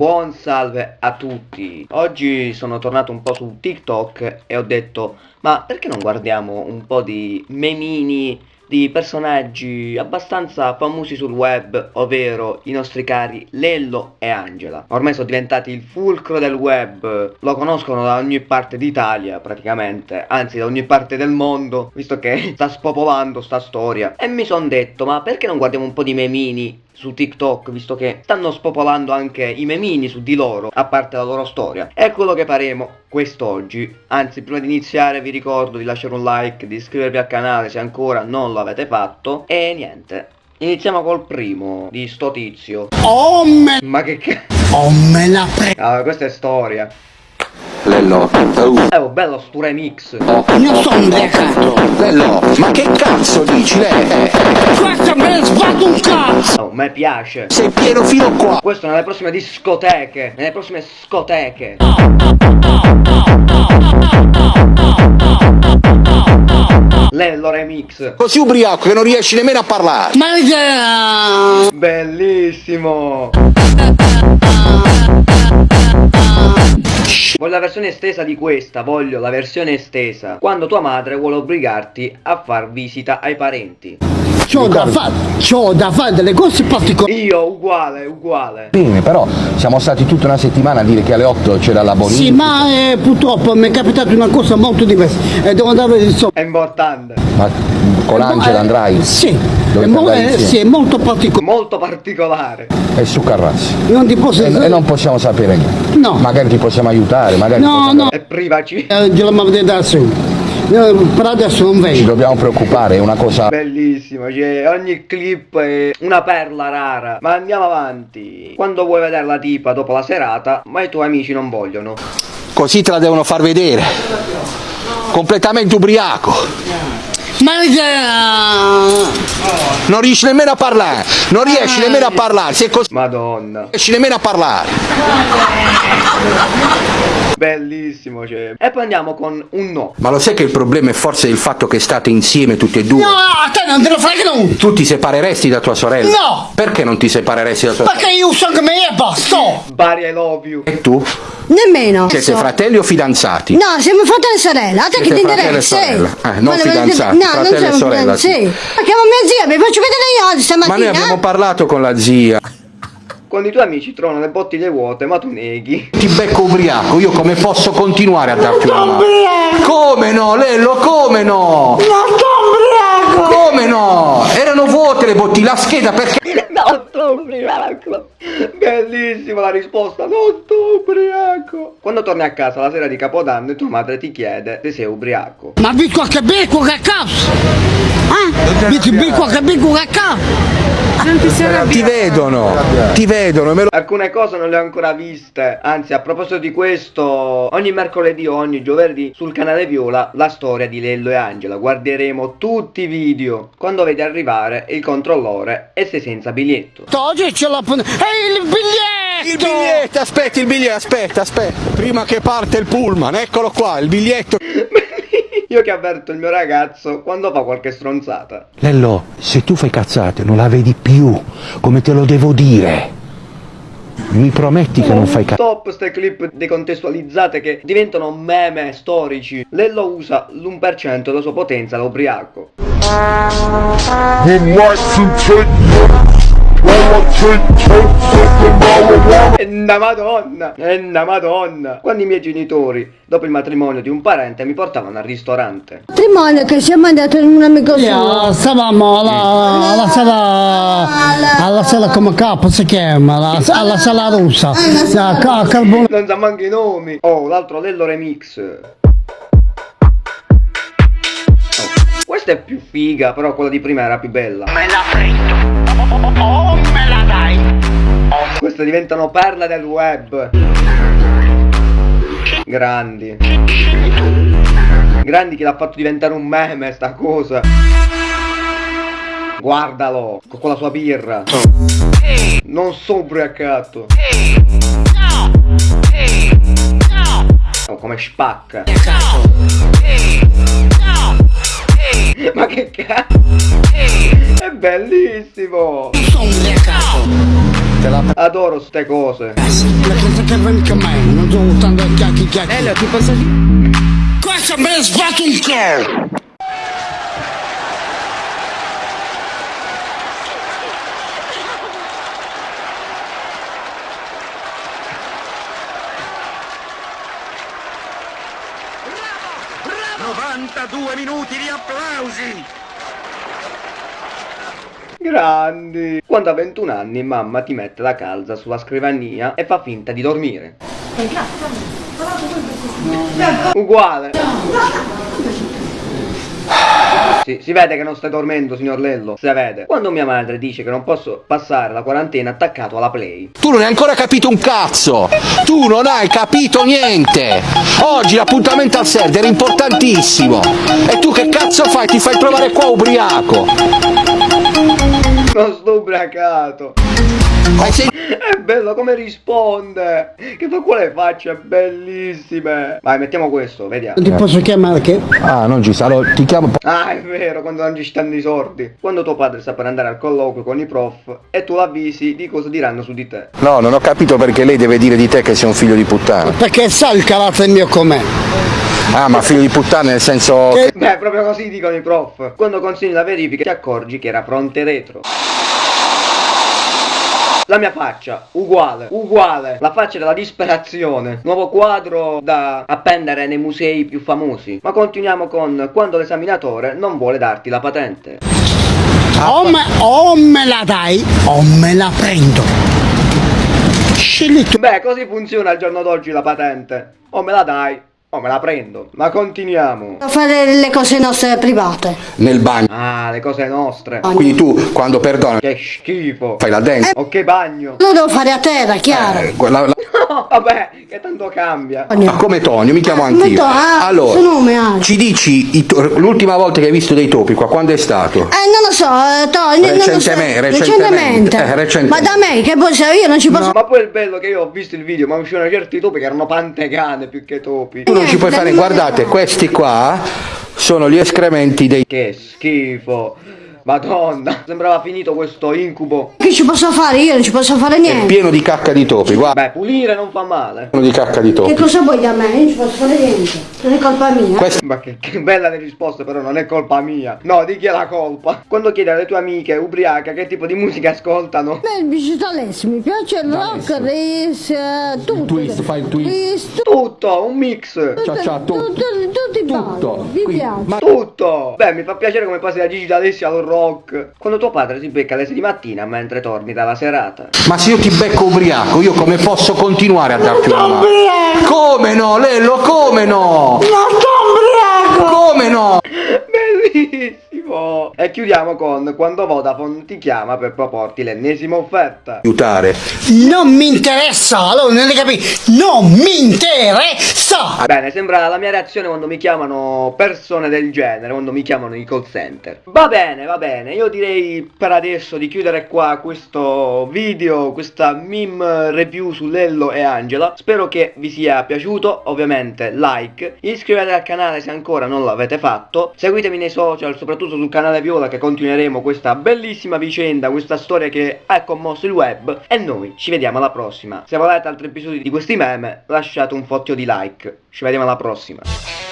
Buon salve a tutti Oggi sono tornato un po' su TikTok e ho detto Ma perché non guardiamo un po' di memini di personaggi abbastanza famosi sul web, ovvero i nostri cari Lello e Angela. Ormai sono diventati il fulcro del web, lo conoscono da ogni parte d'Italia praticamente, anzi da ogni parte del mondo, visto che sta spopolando sta storia. E mi son detto, ma perché non guardiamo un po' di memini su TikTok, visto che stanno spopolando anche i memini su di loro, a parte la loro storia. È quello che faremo quest'oggi. Anzi, prima di iniziare vi ricordo di lasciare un like, di iscrivervi al canale se ancora non lo avete fatto. E niente, iniziamo col primo di sto tizio. Oh me... Ma che cazzo? Oh me la pre... Allora, questa è storia. Lello, uh, Eh, oh, bello sto remix. oh, Non sono ubriacato. Lello, ma che cazzo dici? Lei, Questo me piace. sei pieno fino qua. Questo nelle prossime discoteche. Nelle prossime scoteche. Lello remix. Così ubriaco che non riesci nemmeno a parlare. Ma che... Bellissimo. Voglio la versione estesa di questa, voglio la versione estesa. Quando tua madre vuole obbligarti a far visita ai parenti. C'ho da fare, c'ho da fare delle cose particolari. Io uguale, uguale. Bene, però siamo stati tutta una settimana a dire che alle 8 c'era la bonifica. Sì, ma eh, purtroppo mi è capitata una cosa molto diversa e devo andare il so. È importante. Ma con Angela Eh, andrai? Sì, Dovete è, mo- andare eh, sì, è molto particolare. Molto particolare. E su Carrassi. Non ti posso E, e non possiamo sapere niente. No. Magari ti possiamo aiutare, magari No, possiamo- no, E privaci. eh, glielo vedere da su. Eh, Per adesso non Ci vengo. dobbiamo preoccupare, è una cosa... Bellissimo, cioè ogni clip è una perla rara. Ma andiamo avanti. Quando vuoi vedere la tipa dopo la serata, ma i tuoi amici non vogliono. Così te la devono far vedere. Completamente ubriaco. Ma che... Non riesci nemmeno a parlare. Non riesci nemmeno a parlare. Sei così... Madonna. Non riesci nemmeno a parlare. Bellissimo, cioè. E poi andiamo con un no. Ma lo sai che il problema è forse il fatto che state insieme tutti e due? No, a te non te lo frega nulla. Tu ti separeresti da tua sorella? No! Perché non ti separeresti da tua sorella? Perché io so come è, basta. Bari I love you. E tu? Nemmeno. Siete fratelli o fidanzati? No, siamo fratelli e sorella. A te che Siete ti fratelli e interessa? sorella. Eh, non Ma fidanzati, No, fratelli non e sorella, sì. Ma chiamo mia zia, mi faccio vedere io oggi Ma stamattina. noi abbiamo parlato con la zia. Quando i tuoi amici trovano le bottiglie vuote, ma tu neghi. Ti becco ubriaco, io come posso continuare a darti una mano? Come no, Lello, come no? Come no? Erano vuote le bottiglie, la scheda perché... No, sto ubriaco. Bellissima la risposta, non sto ubriaco. Quando torni a casa la sera di Capodanno e tua madre ti chiede se sei ubriaco. Ma vi qualche becco che cazzo? Ah? Vi qualche becco che cazzo? Ti vedono, ti vedono, me lo... Alcune cose non le ho ancora viste, anzi a proposito di questo, ogni mercoledì o ogni giovedì sul canale Viola la storia di Lello e Angela, guarderemo tutti i video. Quando vedi arrivare il controllore e sei senza biglietto. Oggi ce l'ho... Ehi, il biglietto! Il biglietto, aspetta il biglietto, aspetta, aspetta. Prima che parte il pullman, eccolo qua, il biglietto. Io che avverto il mio ragazzo quando fa qualche stronzata. Lello, se tu fai cazzate non la vedi più, come te lo devo dire. Mi prometti che non fai cazzate? Stop ste clip decontestualizzate che diventano meme storici. Lello usa l'1% della sua potenza da ubriaco. Would like to take while I take totes of the marijuana. E una madonna, e una madonna. Quando i miei genitori, dopo il matrimonio di un parente, mi portavano al ristorante. Matrimonio che siamo andati in un amico suo. Yeah, stavamo alla, alla sala alla sala come capo si chiama la- alla sala russa a, a Non sa manco i nomi. Oh, l'altro Lello remix. Questa è più figa, però quella di prima era più bella. me la prendo oh me la dai Queste diventano perle del web. Grandi. Grandi che l'ha fatto diventare un meme sta cosa. Guardalo, con quella sua birra. Non sono ubriacato. Oh, come spacca. Cazzo? È bellissimo. Adoro ste cose. Elio, ti posso dire? Questo me ne sbatto il culo! Grandi. Quando a 21 anni mamma ti mette la calza sulla scrivania e fa finta di dormire. Uguale. Sì, si vede che non stai dormendo, signor Lello. Si vede. Quando mia madre dice che non posso passare la quarantena attaccato alla play. Tu non hai ancora capito un cazzo! Tu non hai capito niente! Oggi l'appuntamento al server è importantissimo! E tu che cazzo fai? Ti fai trovare qua ubriaco! Non sto ubriacato. Sen- È bello come risponde. Che fa quelle facce bellissime. Vai, mettiamo questo, vediamo. Ti posso chiamare che? Ah, non ci sa, allora ti chiamo... Ah, è vero, quando non ci stanno i sordi. Quando tuo padre sta per andare al colloquio con i prof e tu l'avvisi di cosa diranno su di te. No, non ho capito perché lei deve dire di te che sei un figlio di puttana. Perché sa il carattere mio com'è. Ah, ma figlio di puttana nel senso... Che- Beh, proprio così dicono i prof. Quando consegni la verifica ti accorgi che era fronte retro. La mia faccia, uguale, uguale. La faccia della disperazione. Nuovo quadro da appendere nei musei più famosi. Ma continuiamo con quando l'esaminatore non vuole darti la patente. O me, o me la dai o me la prendo. Scegli tu. Beh, così funziona al giorno d'oggi la patente. O me la dai, o me la prendo. Ma continuiamo. A fare le cose nostre private. Nel bagno. Ah, le cose nostre. Quindi tu, quando perdoni, Che schifo. fai la dance. O che bagno. Lo devo fare a terra, chiaro. Eh, la- la- No, vabbè, che tanto cambia. Ma come Tonio, mi chiamo anch'io. Come To- ah, Allora, suo nome anche. ci dici l'ultima volta che hai visto dei topi qua, quando è stato? Eh, non lo so, eh, to- non lo so. Recentemente, recentemente. eh, recentemente. Ma da me, che poi se io non ci posso... Ma poi il bello che io ho visto il video, ma uscivano certi topi che erano pantegane più che topi. Non ci puoi fare, guardate, questi qua sono gli escrementi dei... Che schifo. Madonna, sembrava finito questo incubo. Che ci posso fare? Io non ci posso fare È niente. pieno di cacca di topi, guarda, Beh, pulire non fa male. pieno di cacca di Che topi. cosa vuoi da me? Io non ci posso fare niente. Non è colpa mia. Questo Ma che, che bella le risposte, però non è colpa mia. No, di chi è la colpa? Quando chiedi alle tue amiche ubriaca che tipo di musica ascoltano. Beh, il digitales mi piace il rock, il race, eh, tutto. twist, fai il twist. Tutto, un mix. Ciao, ciao, tutto, tutto. tutto Tutto. mi piace. ma- Tutto! Beh, mi fa piacere come passi da Gigi D'Alessi al rock. Quando tuo padre si becca alle 6 di mattina mentre torni dalla serata. Ma se io ti becco ubriaco, io come posso continuare a darti una mano? Come no, Lello, come no? Come no? Bellissimo! E chiudiamo con quando Vodafone ti chiama per proporti l'ennesima offerta. Aiutare. Non mi interessa, allora non hai capito? Non mi interessa! Bene, sembra la mia reazione quando mi chiamano persone del genere, quando mi chiamano i call center. Va bene, va bene, io direi per adesso di chiudere qua questo video, questa meme review su Lello e Angela. Spero che vi sia piaciuto, ovviamente like, iscrivetevi al canale se ancora non l'avete fatto, seguitemi nei social, soprattutto sul canale Viola che continueremo questa bellissima vicenda, questa storia che ha commosso il web e noi ci vediamo alla prossima. Se volete altri episodi di questi meme lasciate un fottio di like. Ci vediamo alla prossima.